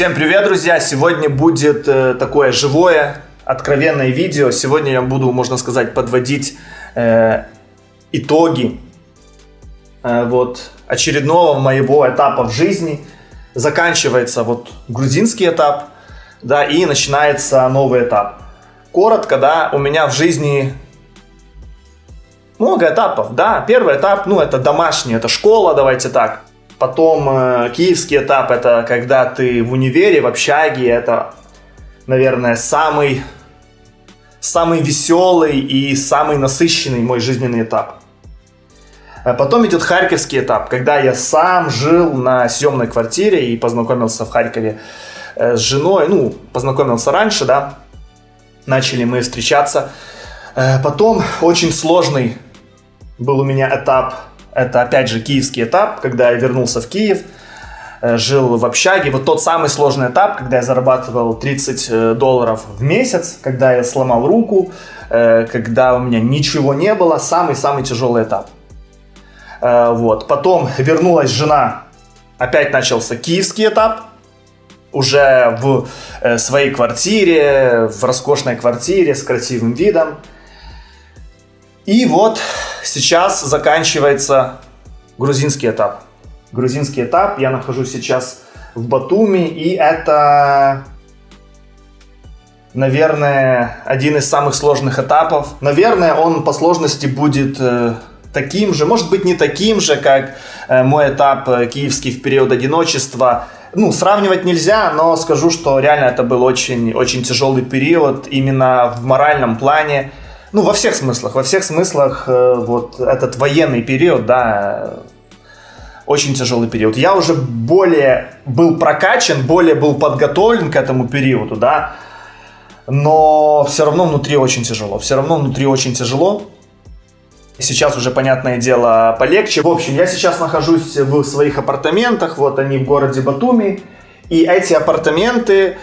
Всем привет, друзья! Сегодня будет э, такое живое, откровенное видео. Сегодня я буду, можно сказать, подводить э, итоги э, вот очередного моего этапа в жизни. Заканчивается вот грузинский этап, да, и начинается новый этап. Коротко, да, у меня в жизни много этапов, да. Первый этап, ну, это домашний, это школа, давайте так. Потом э, киевский этап это когда ты в универе, в общаге, это, наверное, самый, самый веселый и самый насыщенный мой жизненный этап. А потом идет харьковский этап, когда я сам жил на съемной квартире и познакомился в Харькове э, с женой, ну, познакомился раньше, да, начали мы встречаться. Э, потом очень сложный был у меня этап это, опять же, киевский этап, когда я вернулся в Киев, э, жил в общаге. Вот тот самый сложный этап, когда я зарабатывал 30 э, долларов в месяц, когда я сломал руку, э, когда у меня ничего не было. Самый-самый тяжелый этап. Вот. Потом вернулась жена, опять начался киевский этап, уже в своей квартире, в роскошной квартире с красивым видом. И вот сейчас заканчивается грузинский этап. Грузинский этап, я нахожусь сейчас в Батуми, и это, наверное, один из самых сложных этапов. Наверное, он по сложности будет э, таким же, может быть, не таким же, как э, мой этап э, киевский в период одиночества. Ну, сравнивать нельзя, но скажу, что реально это был очень, очень тяжелый период именно в моральном плане. Ну, во всех смыслах, во всех смыслах э, вот этот военный период, да, очень тяжелый период. Я уже более был прокачан, более был подготовлен к этому периоду, да, но все равно внутри очень тяжело, все равно внутри очень тяжело. Сейчас уже, понятное дело, полегче. В общем, я сейчас нахожусь в своих апартаментах, вот они в городе Батуми, и эти апартаменты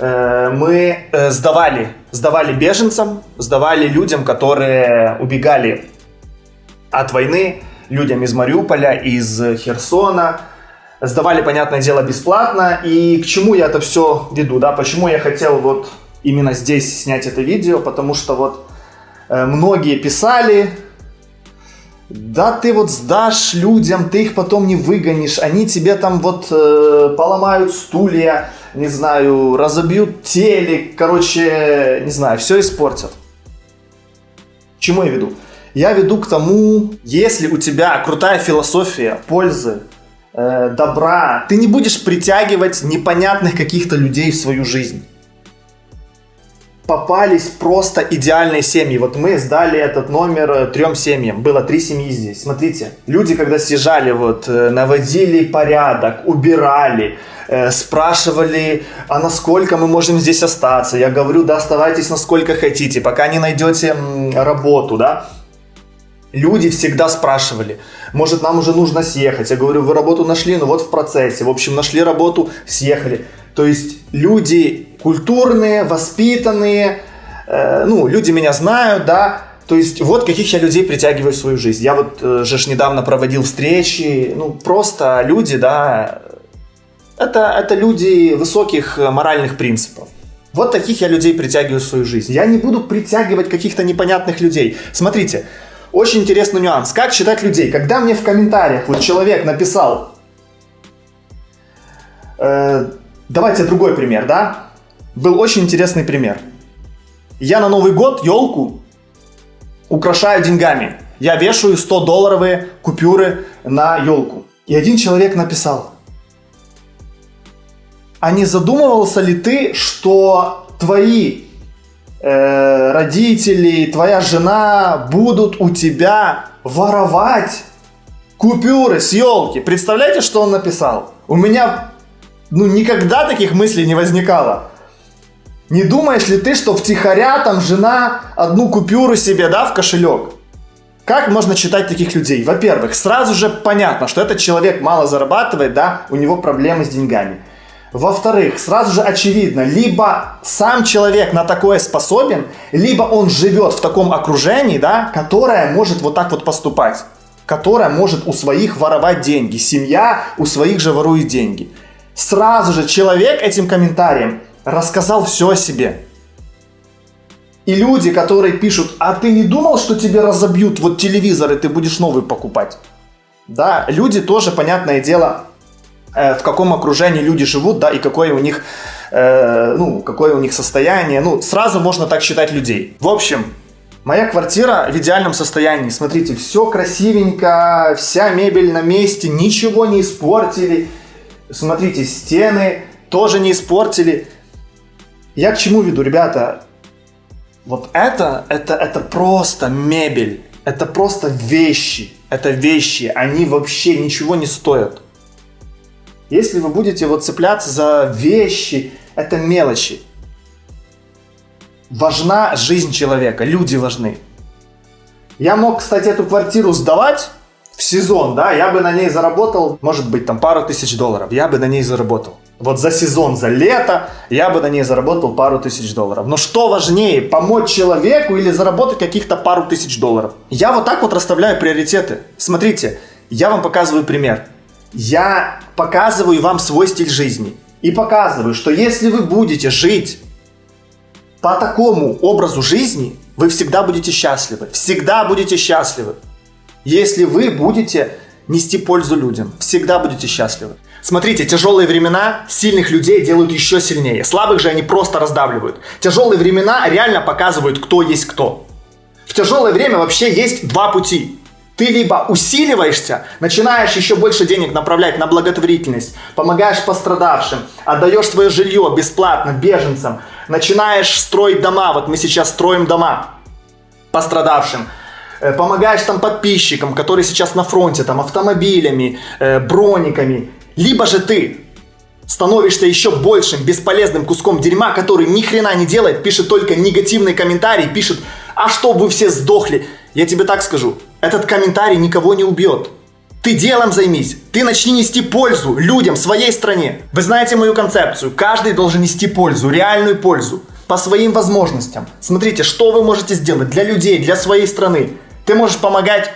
мы э, сдавали, сдавали беженцам, сдавали людям, которые убегали от войны, людям из Мариуполя, из Херсона. Сдавали, понятное дело, бесплатно. И к чему я это все веду, да? Почему я хотел вот именно здесь снять это видео? Потому что вот э, многие писали, да ты вот сдашь людям, ты их потом не выгонишь, они тебе там вот э, поломают стулья, не знаю, разобьют телек, короче, не знаю, все испортят. Чему я веду? Я веду к тому, если у тебя крутая философия пользы, э, добра, ты не будешь притягивать непонятных каких-то людей в свою жизнь. Попались просто идеальные семьи. Вот мы сдали этот номер э, трем семьям. Было три семьи здесь. Смотрите, люди, когда съезжали, вот, э, наводили порядок, убирали, Э, спрашивали, а насколько мы можем здесь остаться. Я говорю, да, оставайтесь насколько хотите, пока не найдете работу, да. Люди всегда спрашивали, может нам уже нужно съехать. Я говорю, вы работу нашли, ну вот в процессе. В общем, нашли работу, съехали. То есть люди культурные, воспитанные, э, ну, люди меня знают, да, то есть вот каких я людей притягиваю в свою жизнь. Я вот э, же недавно проводил встречи, ну просто люди, да, это, это люди высоких э, моральных принципов. Вот таких я людей притягиваю в свою жизнь. Я не буду притягивать каких-то непонятных людей. Смотрите, очень интересный нюанс. Как считать людей? Когда мне в комментариях вот человек написал... Э, давайте другой пример, да? Был очень интересный пример. Я на Новый год елку украшаю деньгами. Я вешаю 100-долларовые купюры на елку. И один человек написал, а не задумывался ли ты, что твои э, родители, твоя жена будут у тебя воровать купюры с елки? Представляете, что он написал? У меня ну никогда таких мыслей не возникало. Не думаешь ли ты, что втихаря там жена одну купюру себе, да, в кошелек? Как можно читать таких людей? Во-первых, сразу же понятно, что этот человек мало зарабатывает, да, у него проблемы с деньгами. Во-вторых, сразу же очевидно, либо сам человек на такое способен, либо он живет в таком окружении, да, которое может вот так вот поступать, которое может у своих воровать деньги. Семья у своих же ворует деньги. Сразу же человек этим комментарием рассказал все о себе. И люди, которые пишут, а ты не думал, что тебе разобьют вот телевизор, и ты будешь новый покупать? Да, люди тоже, понятное дело, в каком окружении люди живут, да, и какое у них, э, ну, какое у них состояние. Ну, сразу можно так считать людей. В общем, Моя квартира в идеальном состоянии. Смотрите, все красивенько, вся мебель на месте, ничего не испортили. Смотрите, стены тоже не испортили. Я к чему веду, ребята? Вот это, это, это просто мебель. Это просто вещи. Это вещи. Они вообще ничего не стоят. Если вы будете вот цепляться за вещи, это мелочи важна жизнь человека, люди важны. Я мог, кстати, эту квартиру сдавать в сезон, да, я бы на ней заработал, может быть, там пару тысяч долларов, я бы на ней заработал. Вот за сезон, за лето я бы на ней заработал пару тысяч долларов. Но что важнее, помочь человеку или заработать каких-то пару тысяч долларов? Я вот так вот расставляю приоритеты. Смотрите, я вам показываю пример. Я показываю вам свой стиль жизни. И показываю, что если вы будете жить по такому образу жизни вы всегда будете счастливы. Всегда будете счастливы. Если вы будете нести пользу людям, всегда будете счастливы. Смотрите, тяжелые времена сильных людей делают еще сильнее. Слабых же они просто раздавливают. Тяжелые времена реально показывают, кто есть кто. В тяжелое время вообще есть два пути. Ты либо усиливаешься, начинаешь еще больше денег направлять на благотворительность, помогаешь пострадавшим, отдаешь свое жилье бесплатно беженцам, начинаешь строить дома, вот мы сейчас строим дома пострадавшим, э, помогаешь там подписчикам, которые сейчас на фронте, там автомобилями, э, брониками, либо же ты становишься еще большим бесполезным куском дерьма, который ни хрена не делает, пишет только негативные комментарии, пишет, а что вы все сдохли. Я тебе так скажу, этот комментарий никого не убьет. Ты делом займись. Ты начни нести пользу людям, своей стране. Вы знаете мою концепцию. Каждый должен нести пользу, реальную пользу. По своим возможностям. Смотрите, что вы можете сделать для людей, для своей страны. Ты можешь помогать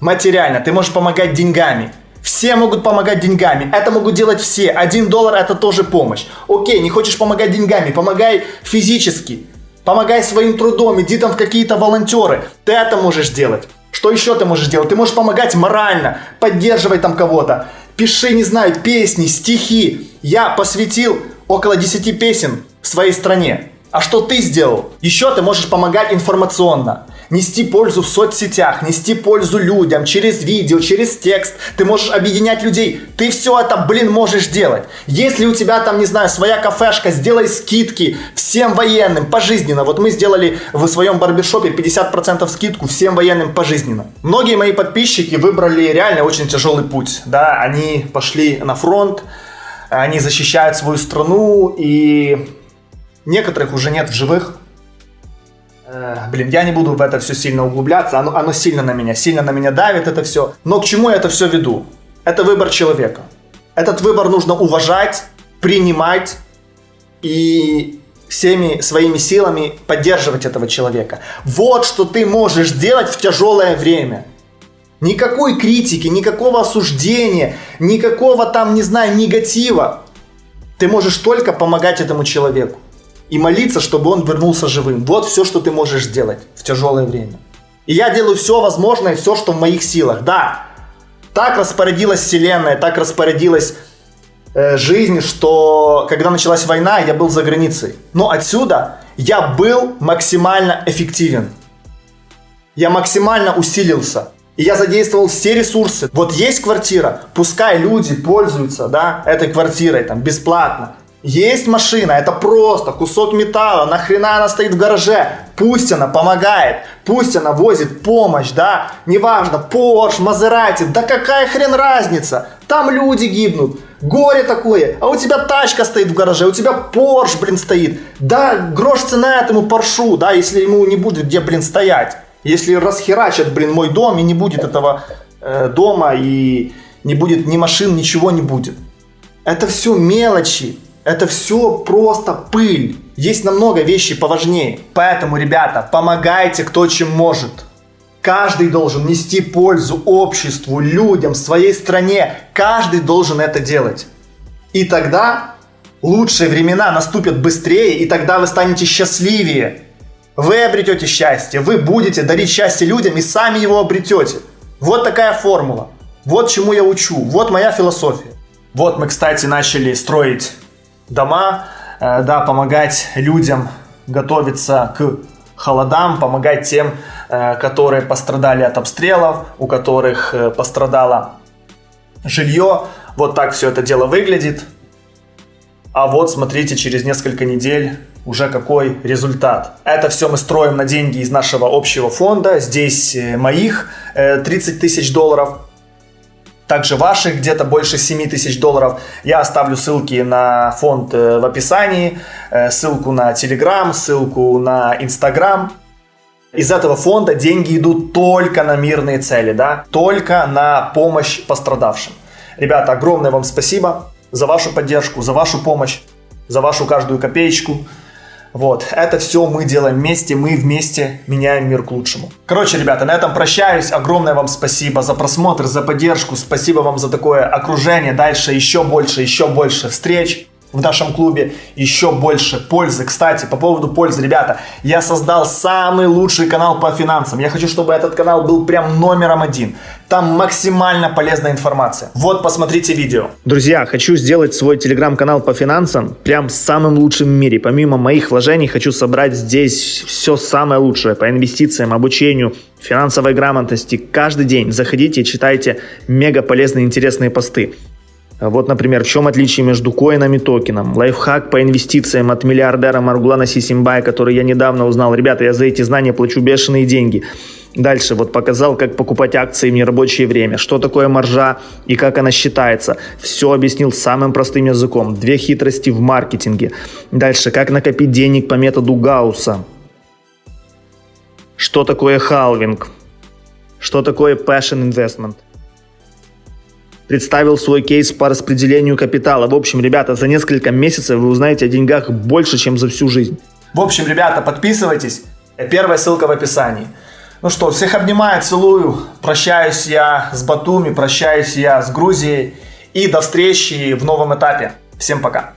материально, ты можешь помогать деньгами. Все могут помогать деньгами. Это могут делать все. Один доллар это тоже помощь. Окей, не хочешь помогать деньгами, помогай физически. Помогай своим трудом, иди там в какие-то волонтеры. Ты это можешь делать. Что еще ты можешь делать? Ты можешь помогать морально, поддерживать там кого-то. Пиши, не знаю, песни, стихи. Я посвятил около 10 песен своей стране. А что ты сделал? Еще ты можешь помогать информационно нести пользу в соцсетях, нести пользу людям через видео, через текст. Ты можешь объединять людей. Ты все это, блин, можешь делать. Если у тебя там, не знаю, своя кафешка, сделай скидки всем военным пожизненно. Вот мы сделали в своем барбершопе 50% скидку всем военным пожизненно. Многие мои подписчики выбрали реально очень тяжелый путь. Да, они пошли на фронт, они защищают свою страну, и некоторых уже нет в живых. Э, блин, я не буду в это все сильно углубляться, оно, оно сильно на меня, сильно на меня давит это все. Но к чему я это все веду? Это выбор человека. Этот выбор нужно уважать, принимать и всеми своими силами поддерживать этого человека. Вот что ты можешь делать в тяжелое время. Никакой критики, никакого осуждения, никакого там, не знаю, негатива. Ты можешь только помогать этому человеку и молиться, чтобы он вернулся живым. Вот все, что ты можешь сделать в тяжелое время. И я делаю все возможное, все, что в моих силах. Да, так распорядилась вселенная, так распорядилась э, жизнь, что когда началась война, я был за границей. Но отсюда я был максимально эффективен. Я максимально усилился. И я задействовал все ресурсы. Вот есть квартира, пускай люди пользуются, да, этой квартирой там бесплатно. Есть машина, это просто кусок металла, нахрена она стоит в гараже? Пусть она помогает, пусть она возит помощь, да? Неважно, Porsche, Maserati, да какая хрен разница? Там люди гибнут, горе такое, а у тебя тачка стоит в гараже, у тебя Porsche, блин, стоит. Да, грош цена этому Поршу, да, если ему не будет где, блин, стоять. Если расхерачат, блин, мой дом и не будет этого э, дома и не будет ни машин, ничего не будет. Это все мелочи. Это все просто пыль. Есть намного вещей поважнее. Поэтому, ребята, помогайте кто чем может. Каждый должен нести пользу обществу, людям, своей стране. Каждый должен это делать. И тогда лучшие времена наступят быстрее, и тогда вы станете счастливее. Вы обретете счастье, вы будете дарить счастье людям и сами его обретете. Вот такая формула. Вот чему я учу. Вот моя философия. Вот мы, кстати, начали строить дома, э, да, помогать людям готовиться к холодам, помогать тем, э, которые пострадали от обстрелов, у которых э, пострадало жилье. Вот так все это дело выглядит. А вот смотрите, через несколько недель уже какой результат. Это все мы строим на деньги из нашего общего фонда. Здесь моих 30 тысяч долларов. Также ваших где-то больше 7 тысяч долларов. Я оставлю ссылки на фонд в описании, ссылку на Telegram, ссылку на Instagram. Из этого фонда деньги идут только на мирные цели, да, только на помощь пострадавшим. Ребята, огромное вам спасибо за вашу поддержку, за вашу помощь, за вашу каждую копеечку. Вот, это все мы делаем вместе, мы вместе меняем мир к лучшему. Короче, ребята, на этом прощаюсь. Огромное вам спасибо за просмотр, за поддержку. Спасибо вам за такое окружение. Дальше еще больше, еще больше встреч в нашем клубе еще больше пользы. Кстати, по поводу пользы, ребята, я создал самый лучший канал по финансам. Я хочу, чтобы этот канал был прям номером один. Там максимально полезная информация. Вот, посмотрите видео. Друзья, хочу сделать свой телеграм-канал по финансам прям самым лучшим в мире. Помимо моих вложений, хочу собрать здесь все самое лучшее по инвестициям, обучению, финансовой грамотности. Каждый день заходите читайте мега полезные интересные посты. Вот, например, в чем отличие между коином и токеном? Лайфхак по инвестициям от миллиардера Маргулана Сисимбая, который я недавно узнал. Ребята, я за эти знания плачу бешеные деньги. Дальше вот показал, как покупать акции в нерабочее время, что такое маржа и как она считается. Все объяснил самым простым языком. Две хитрости в маркетинге. Дальше, как накопить денег по методу Гаусса. Что такое халвинг? Что такое passion investment? Представил свой кейс по распределению капитала. В общем, ребята, за несколько месяцев вы узнаете о деньгах больше, чем за всю жизнь. В общем, ребята, подписывайтесь. Первая ссылка в описании. Ну что, всех обнимаю, целую. Прощаюсь я с Батуми, прощаюсь я с Грузией. И до встречи в новом этапе. Всем пока.